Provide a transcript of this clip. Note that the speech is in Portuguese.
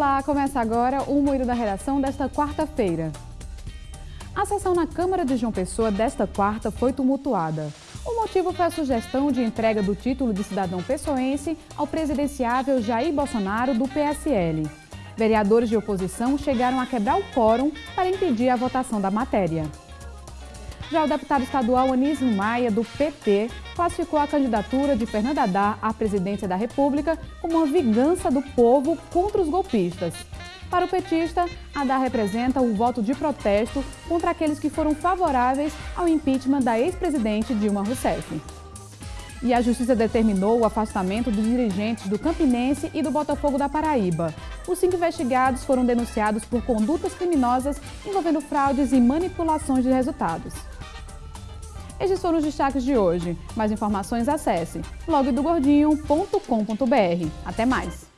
Olá, começa agora o Moído da Redação desta quarta-feira. A sessão na Câmara de João Pessoa desta quarta foi tumultuada. O motivo foi a sugestão de entrega do título de cidadão pessoense ao presidenciável Jair Bolsonaro do PSL. Vereadores de oposição chegaram a quebrar o quórum para impedir a votação da matéria. Já o deputado estadual Anísio Maia, do PT, classificou a candidatura de Fernando Haddad à presidência da República como uma vingança do povo contra os golpistas. Para o petista, Haddad representa o voto de protesto contra aqueles que foram favoráveis ao impeachment da ex-presidente Dilma Rousseff. E a Justiça determinou o afastamento dos dirigentes do Campinense e do Botafogo da Paraíba. Os cinco investigados foram denunciados por condutas criminosas envolvendo fraudes e manipulações de resultados. Estes foram os destaques de hoje. Mais informações acesse blogdogordinho.com.br. Até mais!